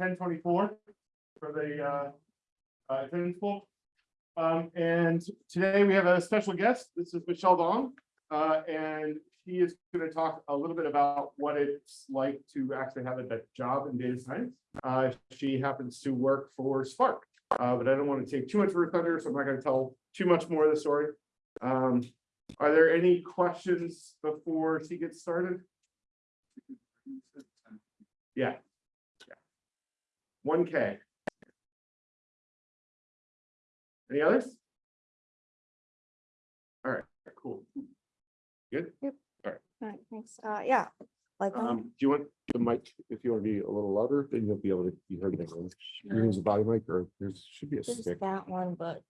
ten twenty-four for the, uh, uh, attendance pool. Um, and today we have a special guest. This is Michelle Dong. Uh, and she is gonna talk a little bit about what it's like to actually have a job in data science. Uh, she happens to work for Spark. Uh, but I don't want to take too much of her thunder, so I'm not gonna tell too much more of the story. Um, are there any questions before she gets started? Yeah. One K. Any others? All right, cool. Good. Yep. All right. All right, thanks. Uh, yeah, like, um, Um, do you want the mic, if you want to be a little louder, then you'll be able to, be heard it. You use a body mic or there should be a there's stick. that one, but.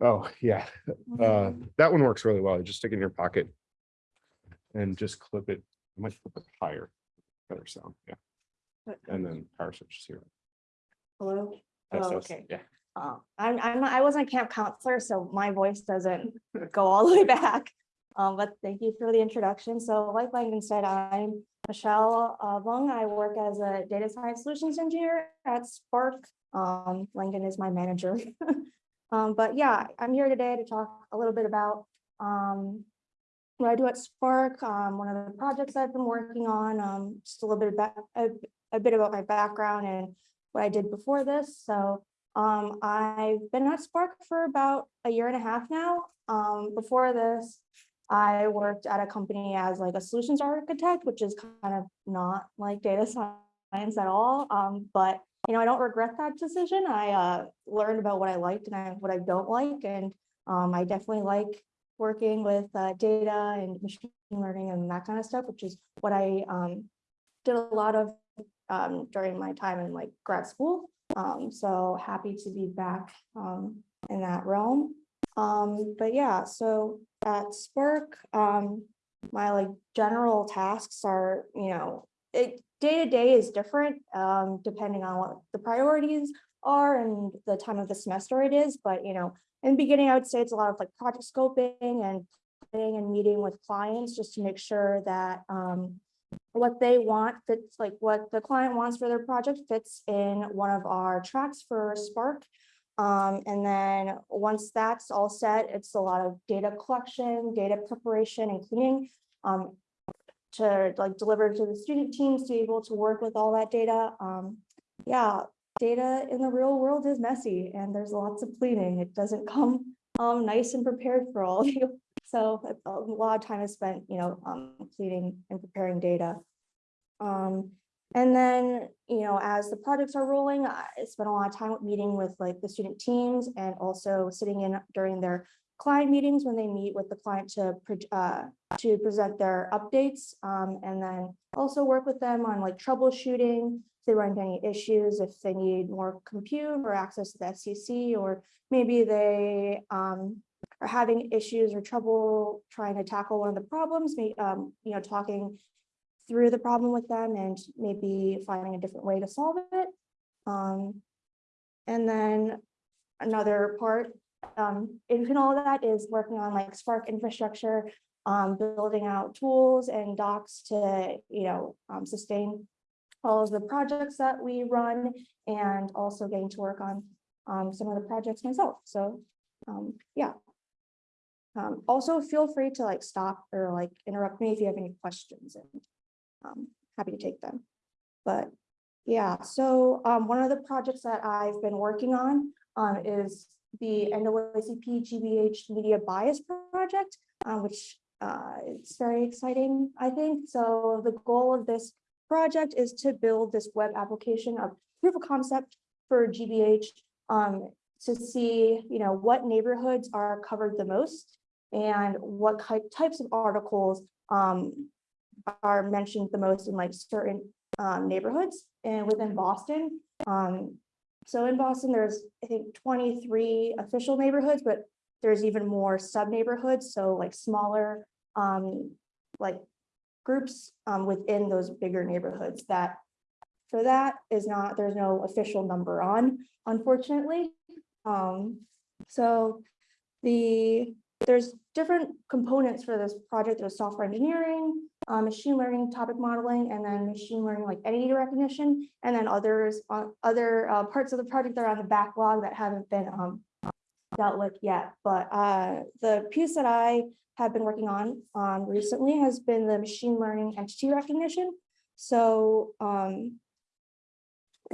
Oh, yeah, uh, that one works really well. You Just stick it in your pocket. And just clip it, I might flip it higher, better sound, yeah, and then power switch is here. Hello? That's Oh, us, okay. Yeah, Uh, I'm, I'm, not- I wasn't a camp counselor, so my voice doesn't go all the way back. Um, but thank you for the introduction. So like Langdon said, I'm Michelle uh, Voong. I work as a data science solutions engineer at Spark. Um, Langdon is my manager. Um, but yeah, I'm here today to talk a little bit about um, what I do at Spark, um, one of the projects I've been working on, um, just a little bit about, a, a bit about my background and what I did before this. So um, I've been at Spark for about a year and a half now. Um, before this, I worked at a company as like a solutions architect, which is kind of not like data science at all. Um, but you know, I don't regret that decision. I uh, learned about what I liked and I, what I don't like. And um, I definitely like working with uh, data and machine learning and that kind of stuff, which is what I um, did a lot of um, during my time in like grad school. Um, so happy to be back um, in that realm. Um, but yeah, so at Spark, um, my like general tasks are, you know, it day to day is different um, depending on what the priorities are and the time of the semester it is. But you know, in the beginning, I would say it's a lot of like project scoping and and meeting with clients just to make sure that um, what they want fits like what the client wants for their project fits in one of our tracks for Spark. Um, and then once that's all set, it's a lot of data collection, data preparation and cleaning um, to like deliver to the student teams to be able to work with all that data. Um, yeah, data in the real world is messy and there's lots of cleaning. It doesn't come um, nice and prepared for all of you. So a lot of time is spent, you know, um, cleaning and preparing data. Um, and then, you know, as the projects are rolling, I spent a lot of time meeting with like the student teams and also sitting in during their client meetings when they meet with the client to, uh, to present their updates. Um, and then also work with them on like troubleshooting, if they run into any issues, if they need more compute or access to the SCC, or maybe they, um, are having issues or trouble trying to tackle one of the problems, may, um, you know, talking through the problem with them and maybe finding a different way to solve it. Um, and then another part, um, in all of that is working on like Spark infrastructure, um, building out tools and docs to, you know, um, sustain all of the projects that we run and also getting to work on um, some of the projects myself. So, um, yeah. Um, also feel free to like stop or like interrupt me if you have any questions and um, happy to take them. But yeah, so um, one of the projects that I've been working on um, is the NAACP GBH Media Bias Project, uh, which uh, it's very exciting, I think. So the goal of this project is to build this web application of proof of concept for GBH um, to see, you know, what neighborhoods are covered the most and what types of articles um, are mentioned the most in like certain um, neighborhoods and within Boston. Um, so in Boston, there's, I think, 23 official neighborhoods, but there's even more sub neighborhoods. So like smaller, um, like groups um, within those bigger neighborhoods that for that is not, there's no official number on, unfortunately. Um, so the, there's different components for this project. There's software engineering, uh, machine learning topic modeling, and then machine learning like entity recognition, and then others, uh, other uh, parts of the project that are on the backlog that haven't been um, dealt with yet. But uh, the piece that I have been working on um, recently has been the machine learning entity recognition. So um,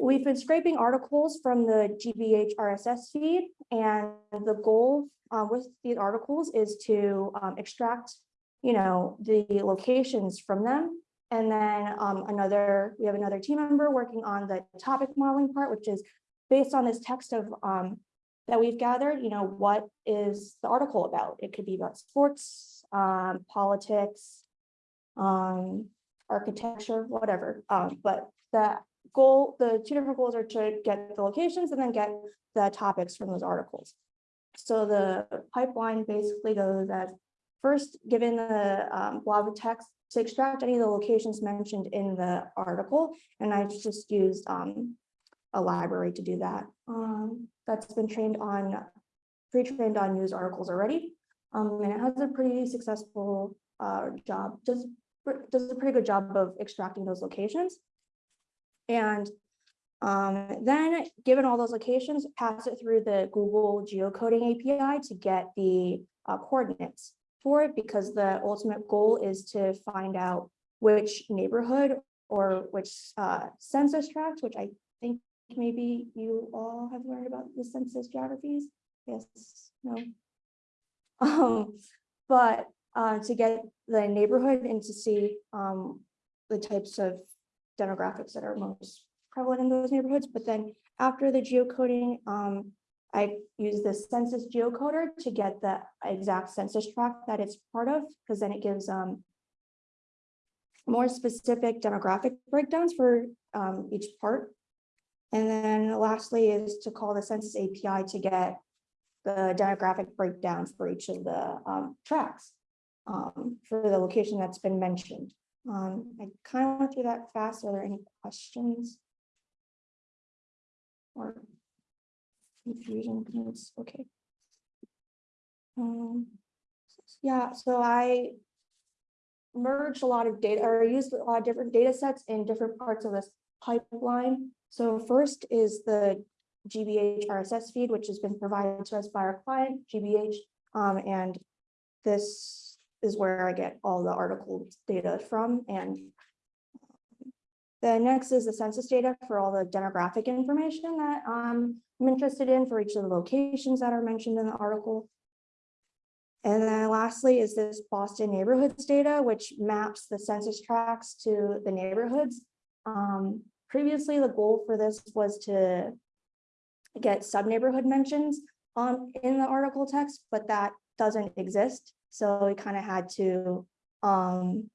we've been scraping articles from the GBH RSS feed, and the goal uh, with these articles is to um, extract, you know, the locations from them. And then um, another, we have another team member working on the topic modeling part, which is based on this text of um, that we've gathered, you know, what is the article about? It could be about sports, um, politics, um, architecture, whatever. Um, but the goal, the two different goals are to get the locations and then get the topics from those articles. So the pipeline basically goes as first, given the um, blob of text to extract any of the locations mentioned in the article, and I just used um, a library to do that. Um, that's been trained on, pre-trained on news articles already. Um, and it has a pretty successful uh, job, does, does a pretty good job of extracting those locations. And um, then, given all those locations, pass it through the Google geocoding API to get the uh, coordinates for it, because the ultimate goal is to find out which neighborhood or which uh, census tract, which I think maybe you all have learned about the census geographies. Yes, no. Um, but uh, to get the neighborhood and to see um, the types of demographics that are most prevalent in those neighborhoods. But then after the geocoding, um, I use the census geocoder to get the exact census tract that it's part of, because then it gives um, more specific demographic breakdowns for um, each part. And then lastly is to call the census API to get the demographic breakdowns for each of the um, tracks um, for the location that's been mentioned. Um, I kind of went through that fast. Are there any questions? Or confusion? It's okay. Um, yeah, so I merged a lot of data or used a lot of different data sets in different parts of this pipeline. So first is the GBH RSS feed, which has been provided to us by our client, GBH. Um, and this is where I get all the article data from. And the next is the census data for all the demographic information that um, I'm interested in for each of the locations that are mentioned in the article. And then lastly is this Boston neighborhoods data, which maps the census tracts to the neighborhoods. Um, previously, the goal for this was to get sub-neighborhood mentions in the article text, but that doesn't exist. So we kind of had to um,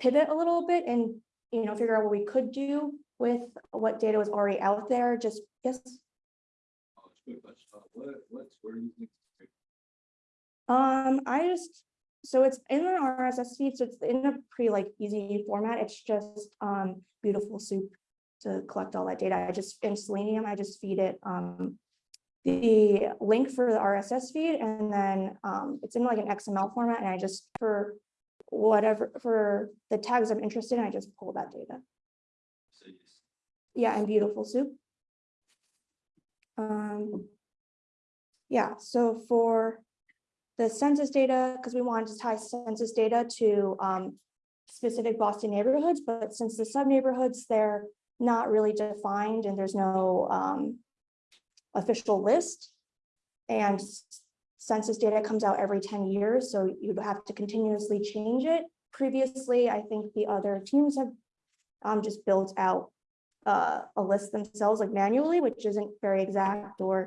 pivot a little bit and, you know, figure out what we could do with what data was already out there, just, yes. Um, I just, so it's in the RSS feed, so it's in a pretty like easy format. It's just um beautiful soup to collect all that data. I just, in Selenium, I just feed it um the link for the RSS feed and then um it's in like an XML format and I just for whatever, for the tags I'm interested in, I just pull that data. So Yeah, and beautiful soup. Um. Yeah, so for the census data, because we wanted to tie census data to um. Specific Boston neighborhoods, but since the sub neighborhoods, they're not really defined and there's no um. Official list. And census data comes out every ten years, so you'd have to continuously change it. Previously, I think the other teams have um just built out uh, a list themselves like manually, which isn't very exact or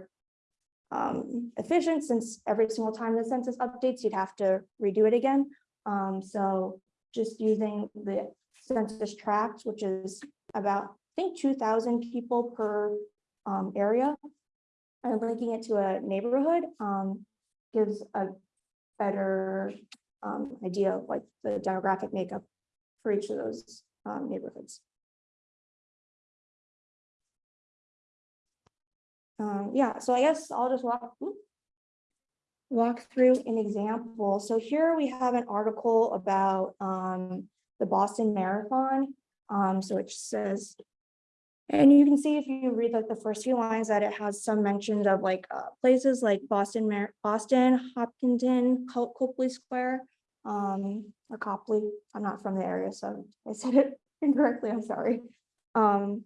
um, efficient since every single time the census updates, you'd have to redo it again. Um, so just using the census tract, which is about, I think, two thousand people per um, area. And linking it to a neighborhood um, gives a better um, idea of like the demographic makeup for each of those um, neighborhoods. Um, yeah, so I guess I'll just walk. walk through an example. So here we have an article about um, the Boston Marathon. Um, so it says, and you can see if you read like the first few lines that it has some mentions of like uh, places like Boston, Mar- Boston, Hopkinton, Copley Square, um, or Copley. I'm not from the area, so I said it incorrectly. I'm sorry. Um,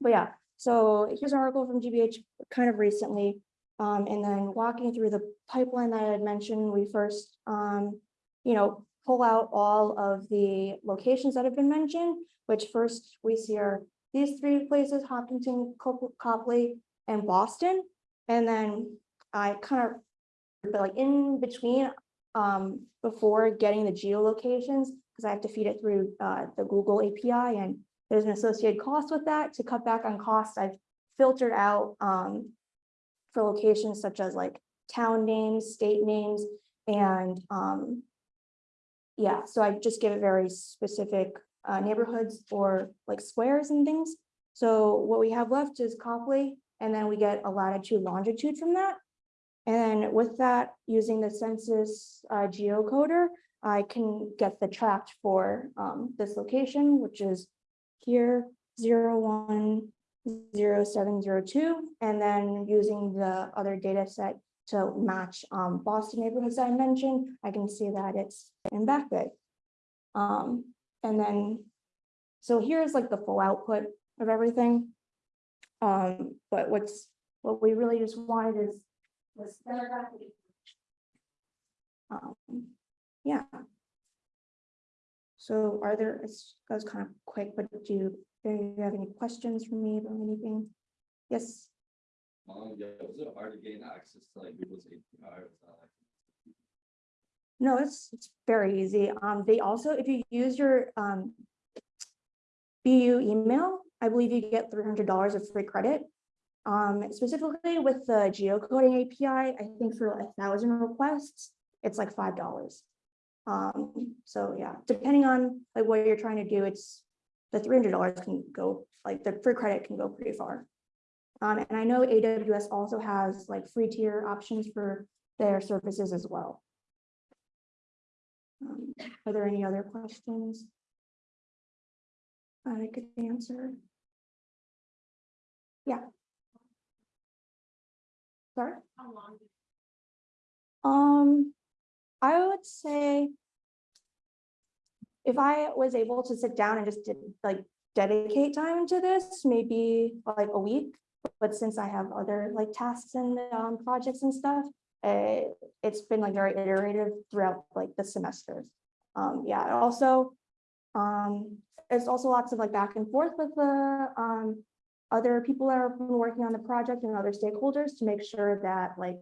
but yeah, so here's an article from GBH kind of recently. Um, and then walking through the pipeline that I had mentioned, we first, um, you know, pull out all of the locations that have been mentioned, which first we see are these three places, Hopkinton, Cop- Copley, and Boston. And then I kind of, but like in between, um, before getting the geolocations, because I have to feed it through, uh, the Google API and there's an associated cost with that. To cut back on costs, I've filtered out, um, for locations such as like town names, state names, and, um, yeah, so I just give it very specific, uh, neighborhoods or like squares and things. So what we have left is Copley, and then we get a latitude longitude from that. And with that, using the census uh, geocoder, I can get the tract for um, this location, which is here, zero one zero seven zero two, and then using the other data set to match um, Boston neighborhoods I mentioned, I can see that it's in Back Bay. Um, and then, so here's like the full output of everything. Um, but what's, what we really just wanted is was demographic. Um, yeah. So are there, that was kind of quick, but do you, do you have any questions for me about anything? Yes, Um, yeah, was it hard to gain access to like Google's API? that like- no, it's, it's very easy. Um, they also, if you use your, um, BU email, I believe you get three hundred dollars of free credit. Um, specifically with the geocoding API, I think for a thousand requests, it's like five dollars. Um, so yeah, depending on like what you're trying to do, it's, the three hundred dollars can go, like the free credit can go pretty far. Um, and I know AWS also has like free tier options for their services as well. Um, Are there any other questions? I could answer. Yeah. Sorry? Um, I would say. If I was able to sit down and just did like dedicate time to this, maybe like a week. But since I have other like tasks and um projects and stuff, uh, it's been like very iterative throughout like the semester. Um, yeah, also, um, there's also lots of like back and forth with the um other people that are working on the project and other stakeholders to make sure that like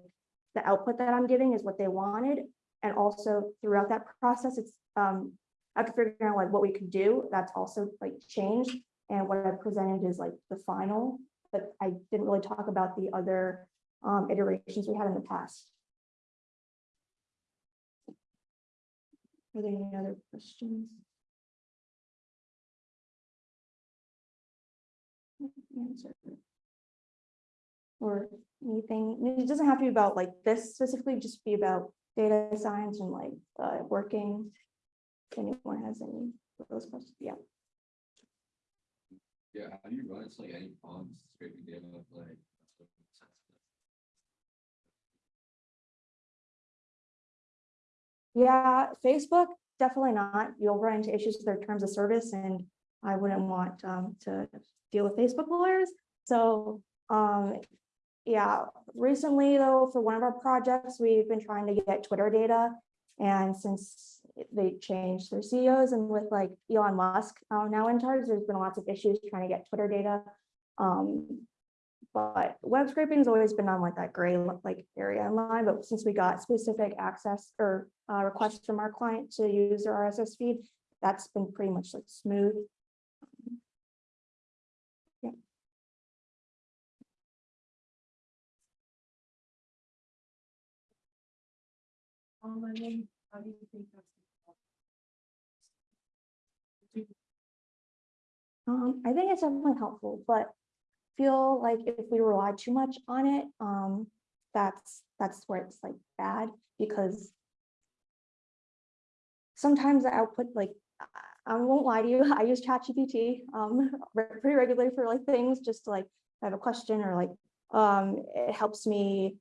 the output that I'm giving is what they wanted. And also throughout that process, it's um after figuring out like what we could do, that's also like changed. And what I presented is like the final, but I didn't really talk about the other um iterations we had in the past. Are there any other questions? Answer. Or anything, it doesn't have to be about like this specifically, just be about data science and like uh working. If anyone has any of those questions, yeah. Yeah, how do you run into like any problems scraping data Yeah, Facebook, definitely not. You'll run into issues with their terms of service and I wouldn't want um to deal with Facebook lawyers. So, um, yeah, recently though, for one of our projects, we've been trying to get Twitter data. And since they changed their CEOs and with like Elon Musk uh, now in charge, there's been lots of issues trying to get Twitter data. Um, but web scraping has always been on like that gray like area in line, but since we got specific access or uh, requests from our client to use their RSS feed, that's been pretty much like smooth. Yeah. Um, I think it's definitely helpful, but feel like if we rely too much on it, um, that's, that's where it's like bad, because sometimes the output, like, I- won't lie to you, I use ChatGPT, um, re- pretty regularly for like things, just to like, I have a question or like, um, it helps me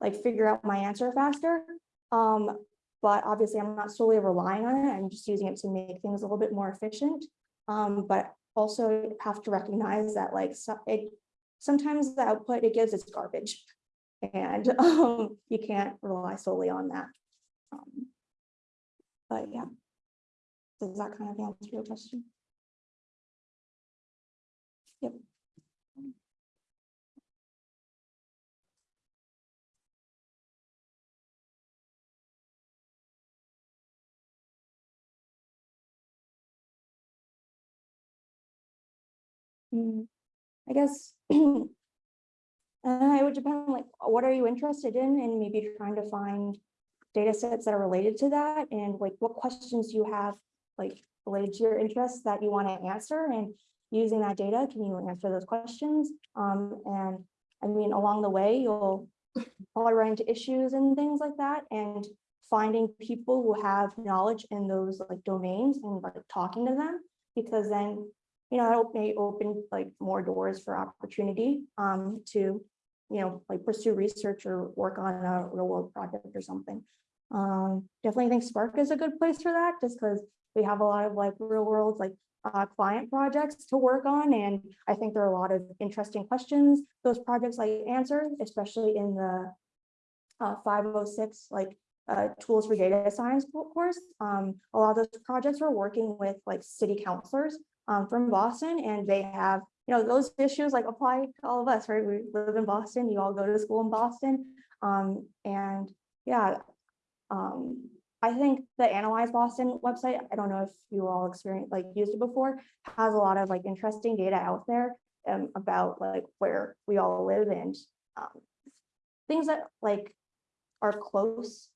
like figure out my answer faster. Um, but obviously I'm not solely relying on it. I'm just using it to make things a little bit more efficient. Um, but also have to recognize that like, so it, sometimes the output it gives is garbage. And, um, you can't rely solely on that. Um, But yeah. Does that kind of answer your question? I guess. Uh, it would depend on like, what are you interested in and maybe trying to find data sets that are related to that and like what questions you have like related to your interests that you want to answer and using that data, can you answer those questions? Um, and I mean, along the way, you'll probably run into issues and things like that and finding people who have knowledge in those like domains and like talking to them because then you know, that may open like more doors for opportunity um to, you know, like pursue research or work on a real world project or something. Um, definitely think Spark is a good place for that, just because we have a lot of like real world, like uh client projects to work on, and I think there are a lot of interesting questions those projects like answer, especially in the uh five oh six, like uh tools for data science course. Um, a lot of those projects are working with like city councilors um, from Boston and they have, you know, those issues like apply to all of us, right? We live in Boston, you all go to school in Boston. Um, and yeah, um, I think the Analyze Boston website, I don't know if you all experienced, like used it before, has a lot of like interesting data out there um, about like where we all live and um, things that like are close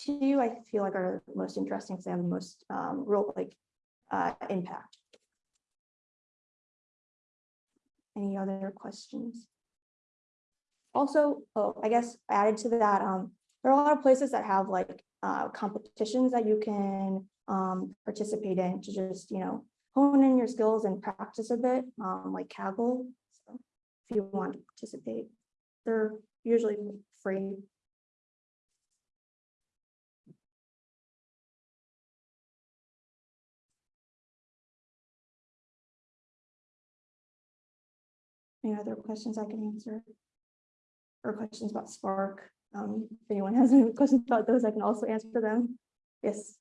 to you, I feel like are the most interesting, because they have the most um, real like uh, impact. Any other questions? Also, oh, I guess added to that, um, there are a lot of places that have like uh competitions that you can um participate in to just, you know, hone in your skills and practice a bit, um, like Kaggle. So If you want to participate, they're usually free. Any other questions I can answer? Or questions about Spark? Um, if anyone has any questions about those, I can also answer them. Yes.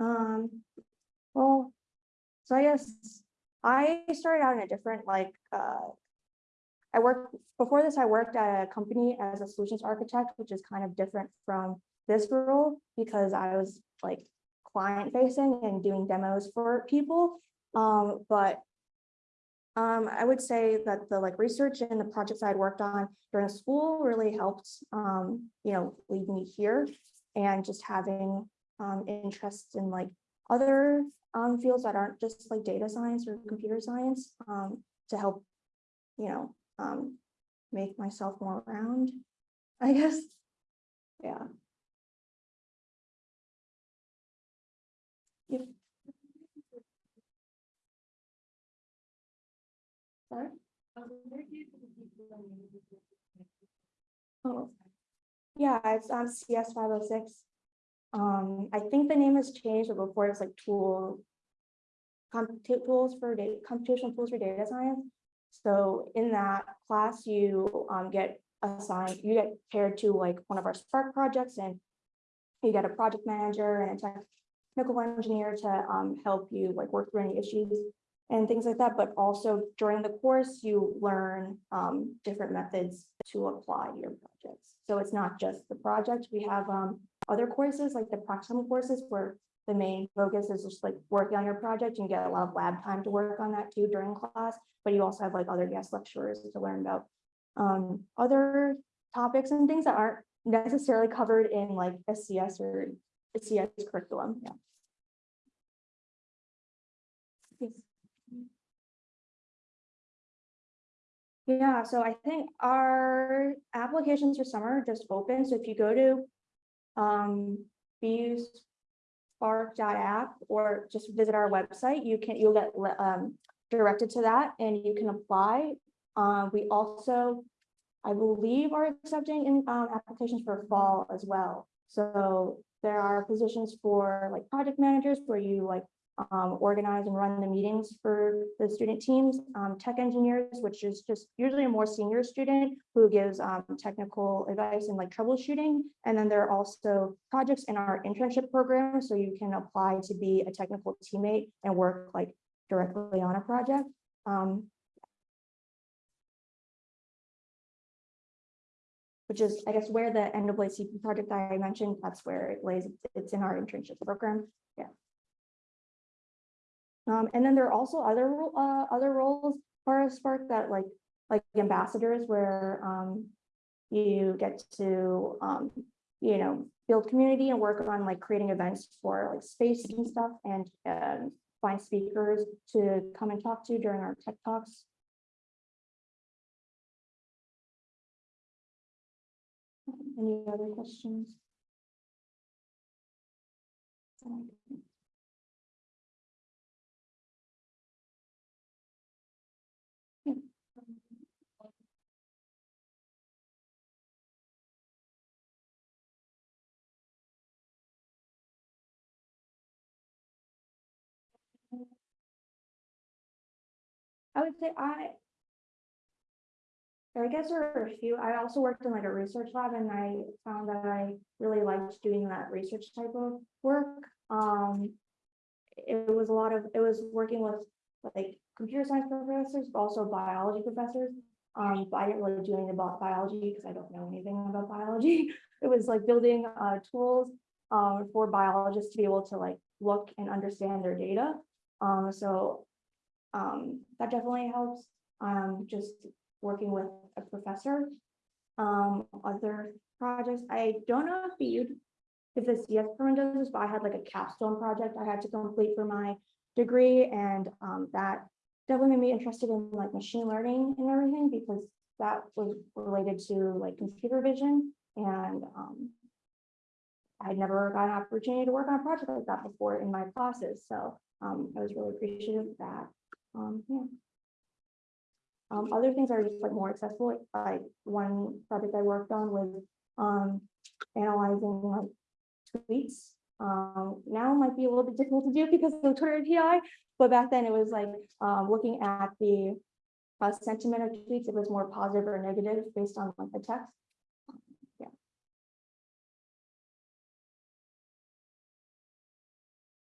Um, well, so I guess I started out in a different like, uh, I worked, before this, I worked at a company as a solutions architect, which is kind of different from this role because I was like client facing and doing demos for people. Um, but um, I would say that the like research and the projects I'd worked on during school really helped, um, you know, lead me here and just having um, interests in like other um, fields that aren't just like data science or computer science um, to help, you know, um, make myself more round, I guess. Yeah. Yep. Sorry? Oh, yeah, it's on CS five oh six. Um, I think the name has changed, but before it was like tool. Compute tools for data, computational tools for data science. So in that class, you um get assigned, you get paired to like one of our Spark projects and. You get a project manager and a technical engineer to um help you like work through any issues. And things like that, but also during the course, you learn um different methods to apply your projects. So it's not just the project, we have um other courses like the proximal courses where. The main focus is just like working on your project and get a lot of lab time to work on that too during class, but you also have like other guest lecturers to learn about. Um, other topics and things that aren't necessarily covered in like SCS or CS curriculum, yeah. Yeah, so I think our applications for summer are just open. so if you go to um, Spark.app or just visit our website, you can, you'll get um, directed to that and you can apply. Um, we also, I believe, are accepting in um, applications for fall as well. So there are positions for like project managers where you like um, organize and run the meetings for the student teams, um, tech engineers, which is just usually a more senior student who gives um, technical advice and like troubleshooting. And then there are also projects in our internship program, so you can apply to be a technical teammate and work like directly on a project. Um, which is, I guess, where the NAACP project I mentioned, that's where it lays, it's in our internship program, yeah. Um, and then there are also other, uh, other roles for Spark that like, like ambassadors where, um, you get to, um, you know, build community and work on like creating events for like space and stuff and, find speakers to come and talk to during our tech talks. Any other questions? Would say I. I guess there are a few, I also worked in like a research lab and I found that I really liked doing that research type of work. Um. It was a lot of, it was working with like computer science professors, but also biology professors. Um, but I didn't really do anything about biology because I don't know anything about biology. It was like building uh tools um for biologists to be able to like look and understand their data. Um, so um, that definitely helps. Um, just working with a professor. Um, other projects, I don't know if you, if the CS program does this, but I had like a capstone project I had to complete for my degree and, um, that definitely made me interested in like machine learning and everything because that was related to like computer vision and, um, I'd never got an opportunity to work on a project like that before in my classes, so, um, I was really appreciative of that. Um, yeah. Um, other things are just like more accessible, like one project I worked on was, um, analyzing like tweets. Um, now might be a little bit difficult to do because of Twitter API, but back then it was like, um, looking at the uh, sentiment of tweets, it was more positive or negative based on like the text. Yeah.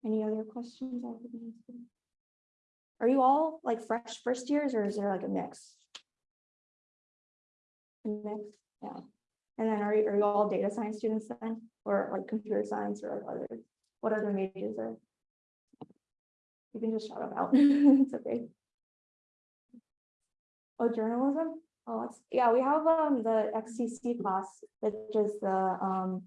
Any other questions? Are you all like fresh first years or is there like a mix? Mix, yeah. And then are you, are you all data science students then, or like computer science or other, what other majors are? You can just shout them out, it's okay. Oh, journalism? Oh, yeah, we have um the XCC class, which is the um.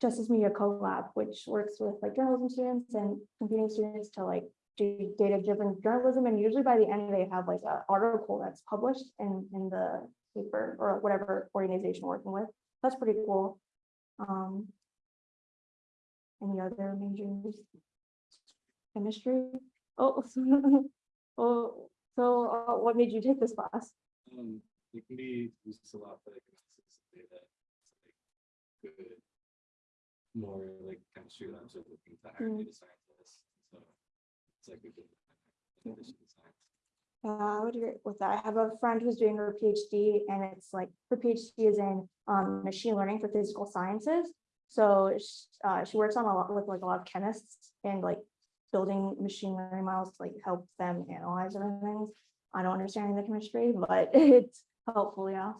Justice Media Co-Lab, which works with like journalism students and computing students to like do data-driven journalism, and usually by the end, they have like an article that's published in, in the paper or whatever organization we're working with. That's pretty cool. Um. Any other majors? Chemistry? Oh, oh, so uh, what made you take this class? Um, it can be used a lot for like analysis of data. It's like good. More like chemistry labs are looking to hire Mm. data scientists, Uh, I would agree with that. I have a friend who's doing her PhD and it's like, her PhD is in um machine learning for physical sciences. So uh, she works on a lot with like a lot of chemists and like building machine learning models to like help them analyze everything. I don't understand the chemistry, but it's helpful, yeah.